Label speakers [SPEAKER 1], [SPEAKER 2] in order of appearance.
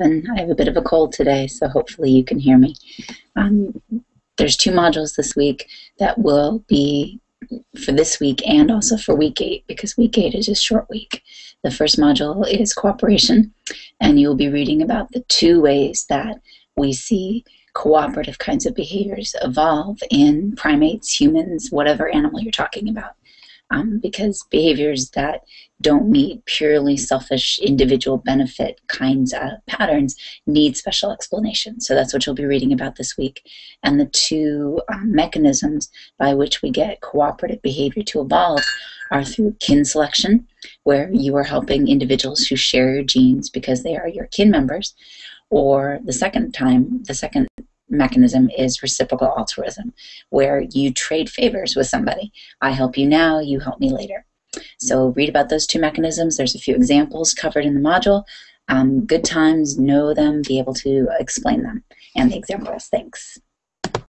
[SPEAKER 1] and I have a bit of a cold today, so hopefully you can hear me. Um, there's two modules this week that will be for this week and also for week eight because week eight is a short week. The first module is cooperation, and you'll be reading about the two ways that we see cooperative kinds of behaviors evolve in primates, humans, whatever animal you're talking about um, because behaviors that don't meet purely selfish individual benefit kinds of patterns need special explanation. So that's what you'll be reading about this week. And the two um, mechanisms by which we get cooperative behavior to evolve are through kin selection, where you are helping individuals who share your genes because they are your kin members, or the second time, the second mechanism is reciprocal altruism, where you trade favors with somebody. I help you now, you help me later. So read about those two mechanisms. There's a few examples covered in the module. Um, good times, know them, be able to explain them, and the examples. Thanks.